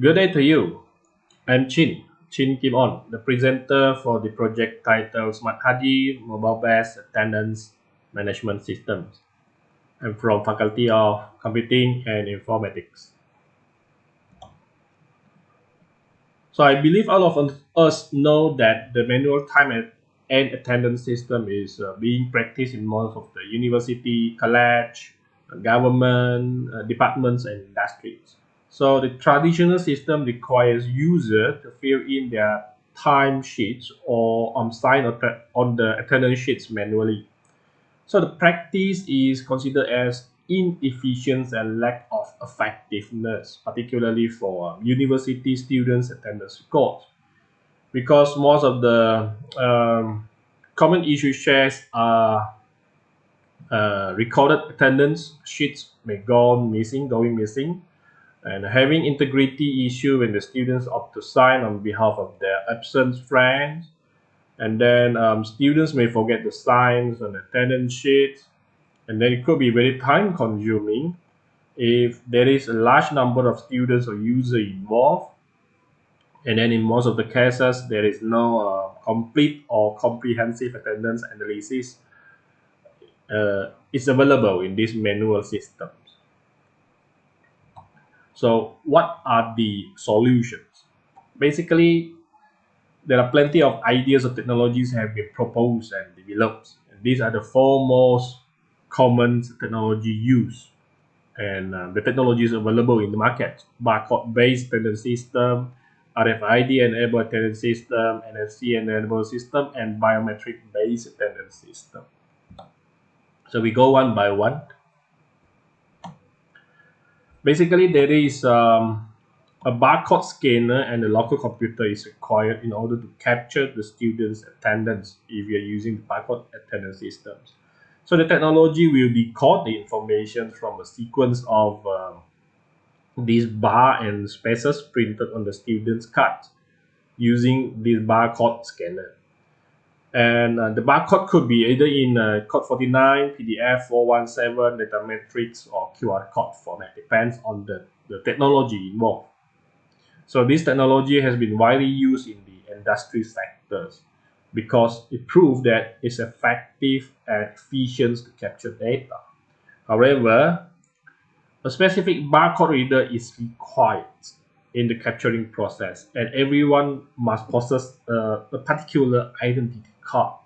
Good day to you. I'm Chin, Chin Kim On, the presenter for the project titled Smart Hadir Mobile-Based Attendance Management Systems. I'm from Faculty of Computing and Informatics. So I believe all of us know that the manual time and attendance system is uh, being practiced in most of the university, college, government, uh, departments, and industries. So the traditional system requires users to fill in their time sheets or um, sign on the attendance sheets manually. So the practice is considered as inefficient and lack of effectiveness, particularly for um, university students attendance records. Because most of the um, common issue shares are uh, recorded attendance sheets may go missing, going missing, and having integrity issue when the students opt to sign on behalf of their absent friends. And then um, students may forget the signs on the attendance sheet. And then it could be very time consuming if there is a large number of students or users involved. And then in most of the cases, there is no uh, complete or comprehensive attendance analysis uh, is available in this manual systems. So what are the solutions? Basically, there are plenty of ideas of technologies have been proposed and developed. And these are the four most common technology used. And uh, the technologies available in the market, barcode-based attendance system, RFID-enabled attendance system, NFC-enabled system, and biometric-based attendance system. So we go one by one. Basically, there is um, a barcode scanner and a local computer is required in order to capture the student's attendance if you're using the barcode attendance systems. So the technology will decode the information from a sequence of uh, these bar and spaces printed on the student's card using this barcode scanner and uh, the barcode could be either in uh, code 49 pdf 417 data matrix or qr code format depends on the, the technology involved. So this technology has been widely used in the industry sectors because it proved that it's effective and efficient to capture data. However a specific barcode reader is required in the capturing process and everyone must possess uh, a particular identity card.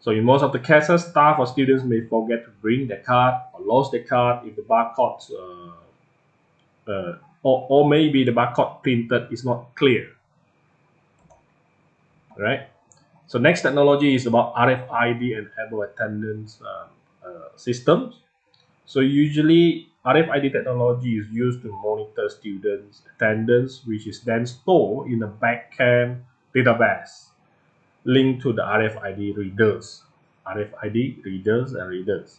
So in most of the cases, staff or students may forget to bring their card or lose their card if the barcode uh, uh, or, or maybe the barcode printed is not clear. Right. So next technology is about RFID and enabled attendance um, uh, systems. So usually RFID technology is used to monitor students' attendance, which is then stored in a backend database linked to the RFID readers, RFID readers and readers.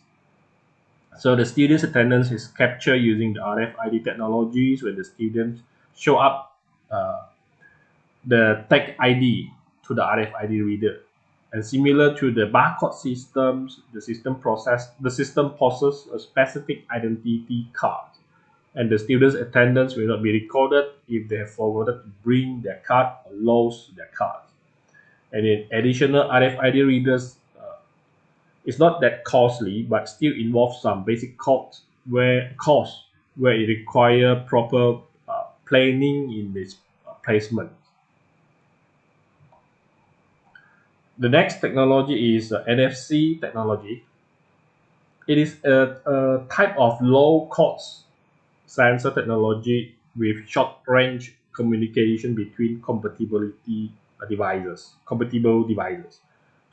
So the student's attendance is captured using the RFID technologies when the students show up uh, the tag ID to the RFID reader. And similar to the barcode systems, the system process the system possesses a specific identity card. And the student's attendance will not be recorded if they have forgotten to bring their card or lost their card and in additional RFID readers uh, it's not that costly but still involves some basic costs where costs where it require proper uh, planning in this uh, placement. The next technology is uh, NFC technology. It is a, a type of low-cost sensor technology with short-range communication between compatibility devices, compatible devices.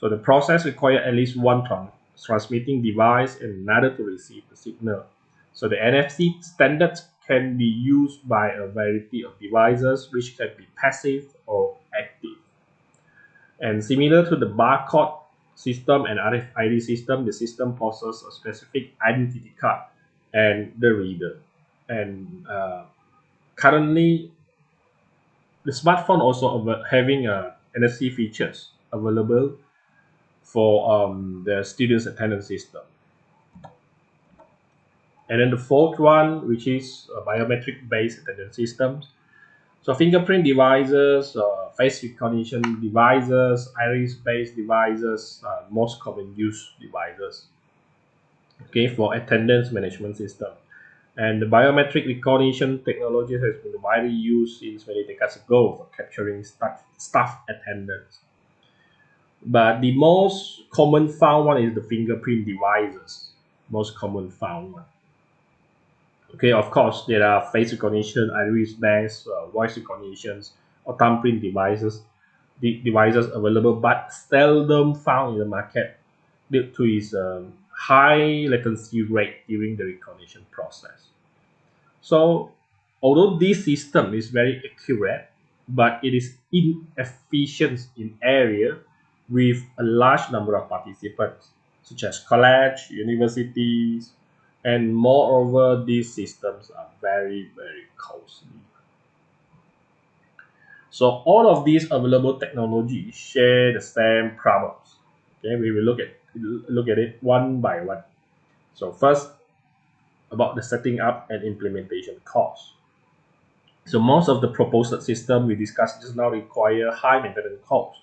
So the process requires at least one trans transmitting device and another to receive the signal. So the NFC standard can be used by a variety of devices which can be passive or. And similar to the barcode system and RFID system, the system possesses a specific identity card and the reader. And uh, currently, the smartphone also having a NFC features available for um, the students attendance system. And then the fourth one, which is a biometric based attendance systems. So fingerprint devices, uh, face recognition devices, iris based devices, uh, most common use devices. Okay, for attendance management system. And the biometric recognition technology has been widely used since many decades ago for capturing staff, staff attendance. But the most common found one is the fingerprint devices, most common found one. Okay, of course, there are face recognition, iris-based, uh, voice recognitions, or thumbprint devices, the devices available, but seldom found in the market due to its um, high latency rate during the recognition process. So, although this system is very accurate, but it is inefficient in area with a large number of participants, such as college, universities, and moreover, these systems are very, very costly. So all of these available technologies share the same problems. Okay, we will look at look at it one by one. So first, about the setting up and implementation cost. So most of the proposed system we discussed just now require high maintenance costs.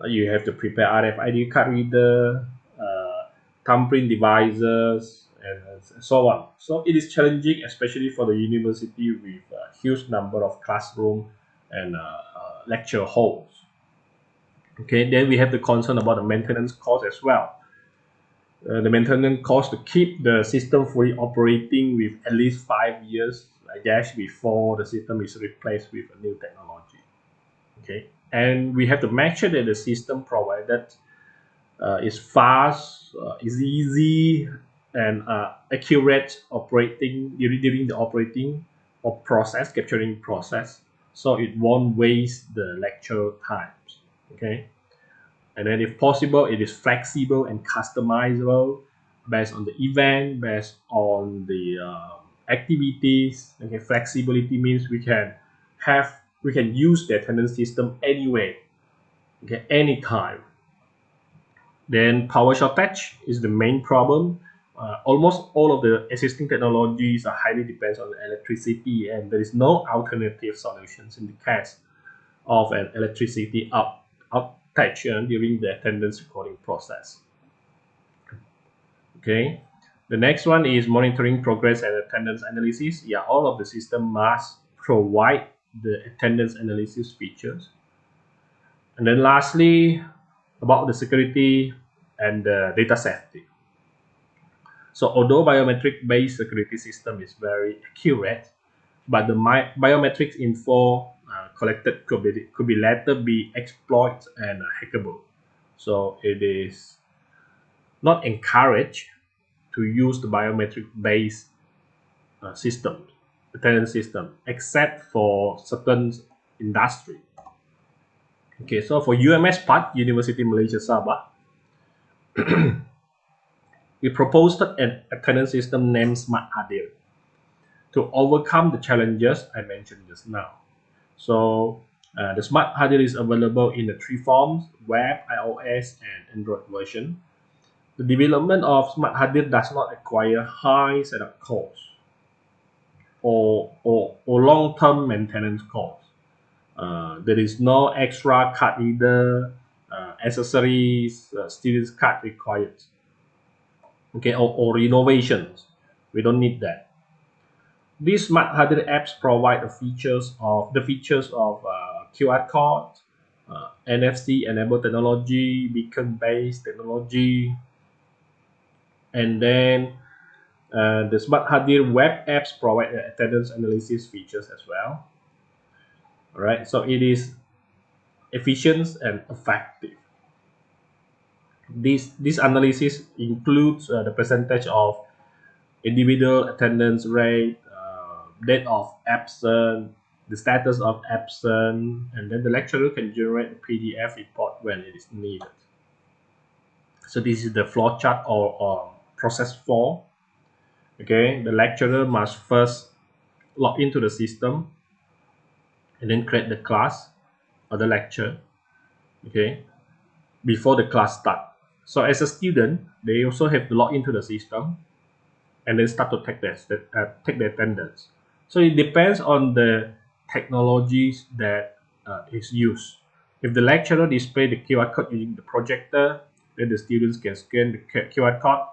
Uh, you have to prepare RFID card reader, uh, thumbprint devices, and, and so on. So it is challenging, especially for the university with a huge number of classroom and uh, uh, lecture halls. Okay, then we have the concern about the maintenance cost as well. Uh, the maintenance cost to keep the system fully operating with at least five years, I guess, before the system is replaced with a new technology. Okay, and we have to make sure that the system provided uh, is fast, uh, is easy, and uh, accurate operating during the operating or process capturing process. So it won't waste the lecture times okay? And then if possible it is flexible and customizable based on the event based on the uh, activities okay? Flexibility means we can have we can use the attendance system anyway okay? Anytime. Then power shortage is the main problem uh, almost all of the existing technologies are highly depends on electricity and there is no alternative solutions in the case of an electricity out, outage uh, during the attendance recording process. Okay, the next one is monitoring progress and attendance analysis. Yeah, all of the system must provide the attendance analysis features. And then lastly, about the security and the data safety. So although biometric-based security system is very accurate, but the biometrics info uh, collected could be, could be later be exploited and uh, hackable. So it is not encouraged to use the biometric-based uh, system, attendance system, except for certain industry. Okay, so for UMS part, Universiti Malaysia Sabah, we proposed an attendance system named Smart Hadir to overcome the challenges I mentioned just now. So uh, the Smart Hadir is available in the three forms, web, iOS, and Android version. The development of Smart Hadir does not require high setup costs or, or, or long-term maintenance costs. Uh, there is no extra card reader, uh, accessories, uh, student's card required okay, or, or innovations. We don't need that. These Smart Hadir apps provide the features of the features of uh, QR code, uh, NFC enabled technology, beacon based technology, and then uh, the Smart Hadir web apps provide attendance analysis features as well. All right, so it is efficient and effective. This, this analysis includes uh, the percentage of individual attendance rate, uh, date of absence, the status of absence, and then the lecturer can generate a PDF report when it is needed. So this is the flow chart or, or process flow. Okay, the lecturer must first log into the system and then create the class or the lecture. Okay, before the class start. So as a student, they also have to log into the system and then start to take their uh, take their attendance. So it depends on the technologies that uh, is used. If the lecturer display the QR code using the projector, then the students can scan the QR code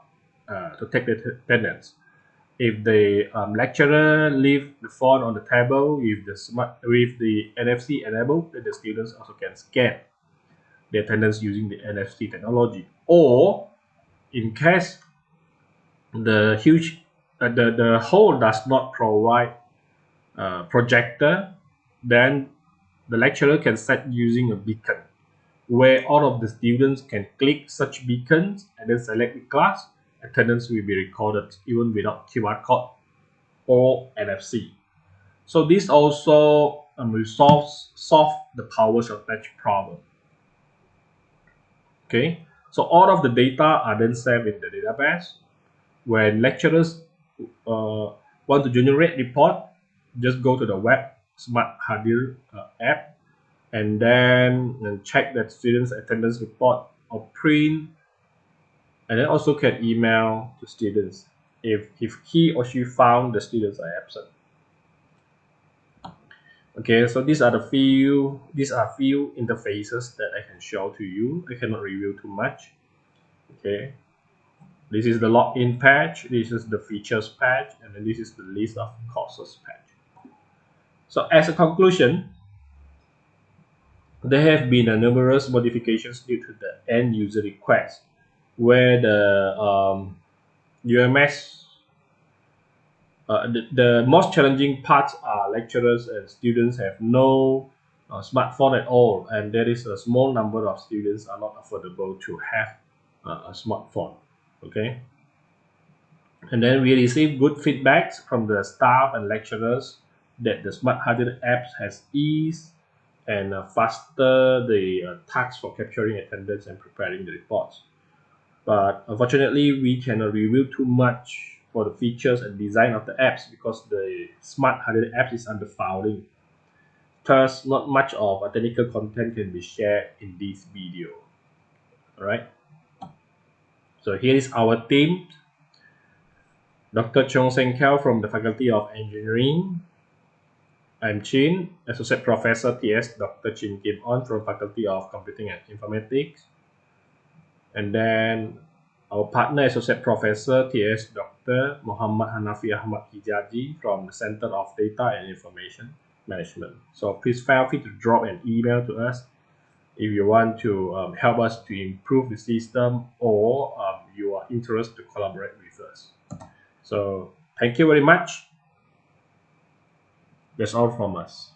uh, to take the attendance. If the um, lecturer leave the phone on the table with the smart with the NFC enabled, then the students also can scan the attendance using the NFC technology. Or in case the huge uh, the the hall does not provide uh, projector, then the lecturer can set using a beacon where all of the students can click such beacons and then select the class. Attendance will be recorded even without QR code or NFC. So this also um, solve, solve the power shortage problem. Okay, so all of the data are then saved in the database. When lecturers uh, want to generate report, just go to the web Smart Hadir uh, app and then check that students attendance report or print. And then also can email to students if, if he or she found the students are absent okay so these are the few these are few interfaces that I can show to you. I cannot reveal too much. Okay. This is the login page this is the features page and then this is the list of courses page so as a conclusion there have been a numerous modifications due to the end user request, where the um, UMS, uh, the, the most challenging parts are lecturers and students have no uh, smartphone at all, and there is a small number of students are not affordable to have uh, a smartphone. Okay. And then we receive good feedbacks from the staff and lecturers that the Smart Hadir apps has ease and uh, faster the uh, tasks for capturing attendance and preparing the reports. But unfortunately, we cannot reveal too much for the features and design of the apps because the Smart Hadir app is under filing. Thus, not much of a technical content can be shared in this video. Alright. So here is our team. Dr. Chong Seng Kiao from the Faculty of Engineering, I'm Chin, Associate Professor TS Dr. Chin Kim On from Faculty of Computing and Informatics. And then our partner Associate Professor TS Dr. Muhammad Hanafi Ahmad Hijazi from the Center of Data and Information Management. So please feel free to drop an email to us if you want to um, help us to improve the system or um, you are interested to collaborate with us. So thank you very much. That's all from us.